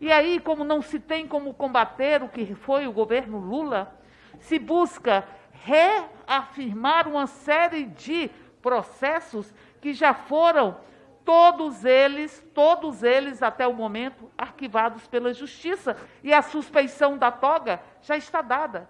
E aí, como não se tem como combater o que foi o governo Lula, se busca reafirmar uma série de processos que já foram todos eles, todos eles até o momento arquivados pela justiça e a suspeição da toga já está dada.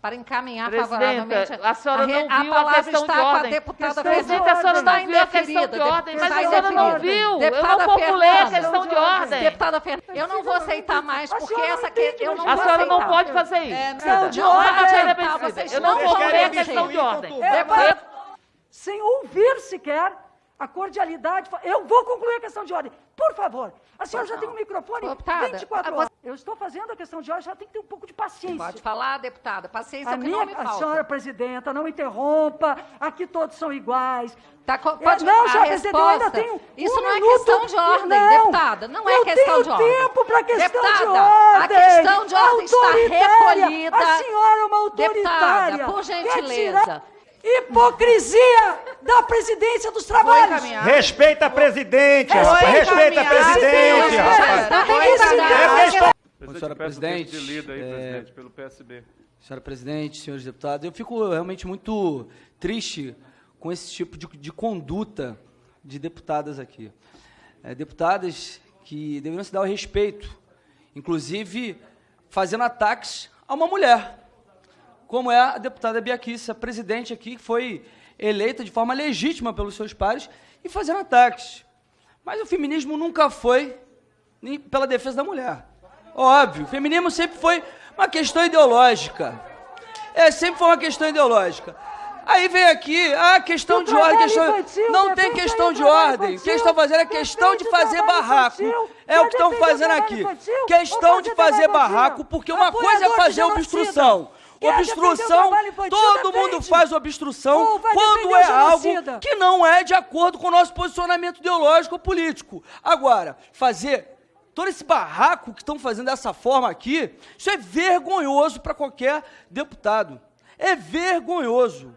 Para encaminhar Presidenta, favoravelmente. a senhora não a viu a palavra questão está de com a ordem. deputada Presidente, a senhora Está não viu a questão indeferida, de ordem, mas a senhora não viu. Eu Deputada não formulei a questão de ordem. Deputada Fernanda, eu não vou aceitar mais, A porque senhora essa não que eu não A senhora não pode fazer isso. É, Não, de ordem. Presidenta, eu não formulei a questão de ordem. É, sem ouvir sequer a cordialidade. Eu vou concluir a questão de ordem. Por favor. A senhora já tem um microfone Deputada, 24 a horas. Eu estou fazendo a questão de ordem, a senhora tem que ter um pouco de paciência. Pode falar, deputada. Paciência A é o que minha, não me a senhora falta. presidenta, não interrompa. Aqui todos são iguais. Tá, É, pode, não, a senhora presidenta, eu ainda tenho Isso um não é minuto questão de ordem, não, deputada. Não é eu questão tenho de ordem. tempo para questão deputada, de ordem. A questão de ordem está recolhida. A senhora é uma autoritária. Deputada, por gentileza. Hipocrisia da presidência dos trabalhos. Respeita a presidente, rapaz. Respeita a presidente, rapaz. Tá Senhora peço o presidente, lida aí, é, presidente, pelo PSB. Senhora presidente, senhores deputados, eu fico realmente muito triste com esse tipo de, de conduta de deputadas aqui. É, deputadas que deveriam se dar o respeito, inclusive fazendo ataques a uma mulher, como é a deputada Biaquice, a presidente aqui, que foi eleita de forma legítima pelos seus pares, e fazendo ataques. Mas o feminismo nunca foi nem pela defesa da mulher. Óbvio, o feminismo sempre foi uma questão ideológica. É, sempre foi uma questão ideológica. Aí vem aqui, ah, questão de ordem, questão... infantil, Não tem questão de ordem. O que estão fazendo é questão de fazer barraco. infantil, É o que estão fazendo aqui. infantil, Questão de fazer barraco, porque uma coisa é fazer obstrução. Obstrução, todo mundo faz obstrução quando é algo que não é de acordo com o nosso posicionamento ideológico ou político. Agora, fazer todo esse barraco que estão fazendo dessa forma aqui, isso é vergonhoso para qualquer deputado. É vergonhoso.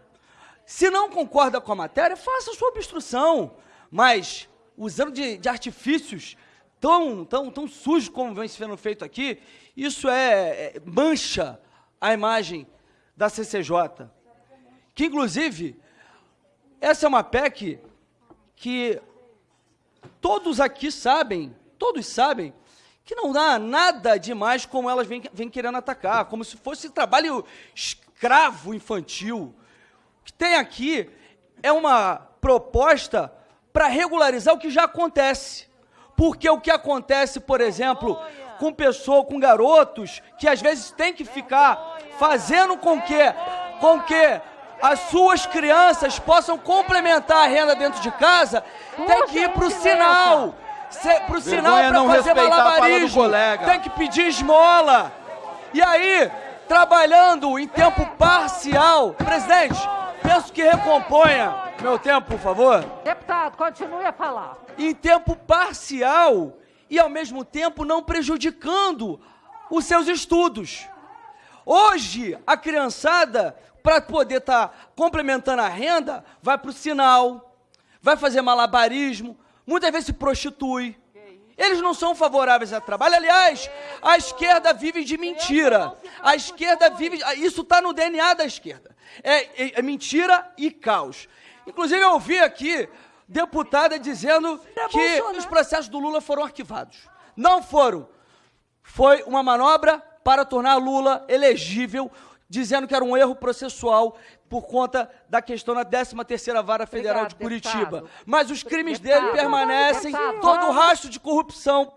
Se não concorda com a matéria, faça a sua obstrução. Mas, usando de, de artifícios tão, tão, tão sujos como vem sendo feito aqui, isso é, é mancha a imagem da CCJ. Que, inclusive, essa é uma PEC que todos aqui sabem, todos sabem, que não dá nada demais como elas vêm, vêm querendo atacar, como se fosse trabalho escravo infantil. O que tem aqui é uma proposta para regularizar o que já acontece. Porque o que acontece, por exemplo, com pessoas, com garotos, que às vezes tem que ficar fazendo com que, com que as suas crianças possam complementar a renda dentro de casa, tem que ir para o sinal. Para o sinal para não fazer malabarismo. Tem que pedir esmola. E aí, trabalhando em tempo parcial, presidente, peço que recomponha meu tempo, por favor. Deputado, continue a falar. Em tempo parcial e ao mesmo tempo não prejudicando os seus estudos. Hoje, a criançada, para poder estar complementando a renda, vai para o sinal, vai fazer malabarismo, muitas vezes se prostitui. Eles não são favoráveis a trabalho. Aliás, a esquerda vive de mentira. A esquerda vive. Isso está no DNA da esquerda. É, é- é mentira e caos. Inclusive, eu ouvi aqui deputada dizendo que Bolsonaro. os processos do Lula foram arquivados. Não foram. Foi uma manobra para tornar Lula elegível, dizendo que era um erro processual por conta da questão na 13ª Vara Federal Obrigado, de Curitiba. deputado. Mas os crimes Deputado, dele permanecem, deputado. todo o rastro de corrupção